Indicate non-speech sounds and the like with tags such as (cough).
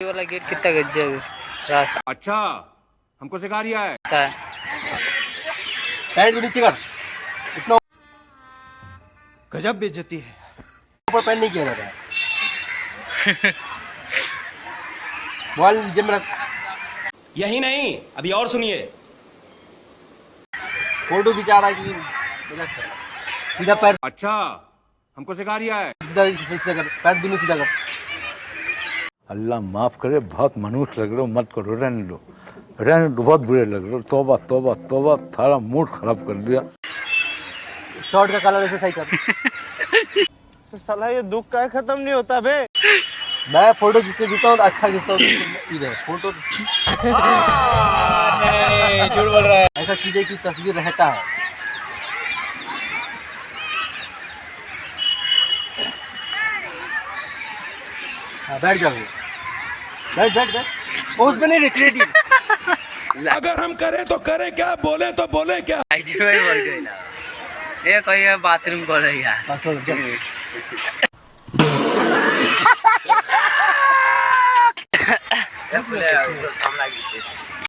ये वाला गेट कितना गजब रास्ता अच्छा हमको सिखा रिया है। है। पैंट को नीचे कर। इतना गजब बेइज्जती है। ऊपर पैंट नहीं किया जाता है मोबाइल जेब में रख। यही नहीं अभी और सुनिए। फ़ोटो खिंचा रहा है कि सीधा पैर अच्छा हमको सिखा रिया है। सीधा सीधा कर। पैर दोनों सीधा कर। अल्लाह माफ़ करे बहुत मनुष्य लग रहे हो मत करो रहने दो। रहने दो बहुत बुरे लग रहे हो। तोबा तोबा तोबा थारा मूड खराब कर दिया। शर्ट का कलर ऐसे सही कर तो (laughs) साला ये दुख का खत्म नहीं होता बे। मैं फ़ोटो जिससे खींचता हूँ अच्छा खींचता हूँ। इधर फ़ोटो झूठ बोल रहा है ऐसा चीज़ें की तस्वीर रहता है। हाँ बैठ जाओ। बैठ (laughs) अगर हम करें तो करें क्या? बोले तो बोले क्या? (laughs) ये कोई बाथरूम बोल रही है। (laughs)